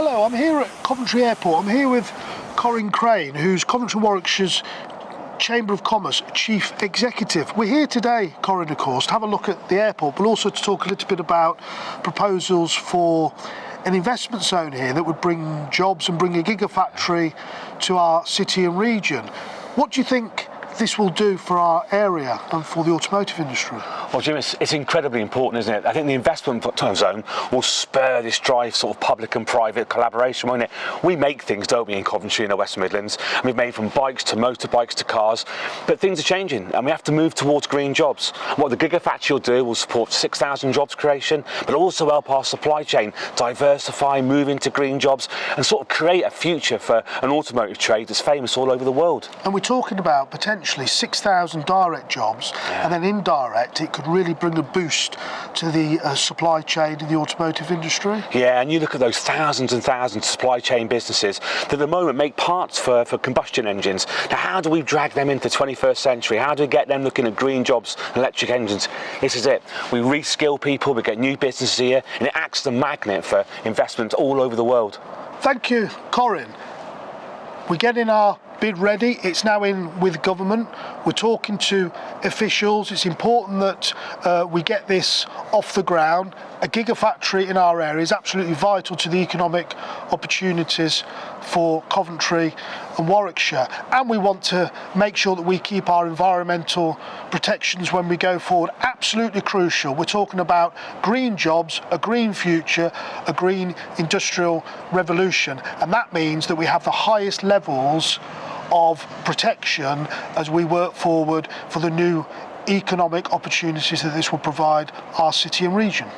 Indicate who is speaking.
Speaker 1: Hello, I'm here at Coventry Airport. I'm here with Corin Crane, who's Coventry Warwickshire's Chamber of Commerce Chief Executive. We're here today, Corin, of course, to have a look at the airport, but also to talk a little bit about proposals for an investment zone here that would bring jobs and bring a gigafactory to our city and region. What do you think this will do for our area and for the automotive industry?
Speaker 2: Well, Jim, it's, it's, incredibly important, isn't it? I think the investment time zone will spur this drive, sort of public and private collaboration, won't it? We make things, don't we, in Coventry and the West Midlands? And we've made from bikes to motorbikes to cars, but things are changing and we have to move towards green jobs. What the Gigafactory will do will support 6,000 jobs creation, but also help our supply chain diversify, move into green jobs and sort of create a future for an automotive trade that's famous all over the world.
Speaker 1: And we're talking about potentially 6,000 direct jobs yeah. and then indirect, it could really bring a boost to the uh, supply chain in the automotive industry.
Speaker 2: Yeah, and you look at those thousands and thousands of supply chain businesses that at the moment make parts for, for combustion engines. Now, how do we drag them into the 21st century? How do we get them looking at green jobs, electric engines? This is it. We reskill people, we get new businesses here, and it acts as a magnet for investment all over the world.
Speaker 1: Thank you, Corin. We get in our bid ready. It's now in with government. We're talking to officials. It's important that uh, we get this off the ground. A gigafactory in our area is absolutely vital to the economic opportunities for Coventry and Warwickshire. And we want to make sure that we keep our environmental protections when we go forward. Absolutely crucial. We're talking about green jobs, a green future, a green industrial revolution. And that means that we have the highest levels of protection as we work forward for the new economic opportunities that this will provide our city and region.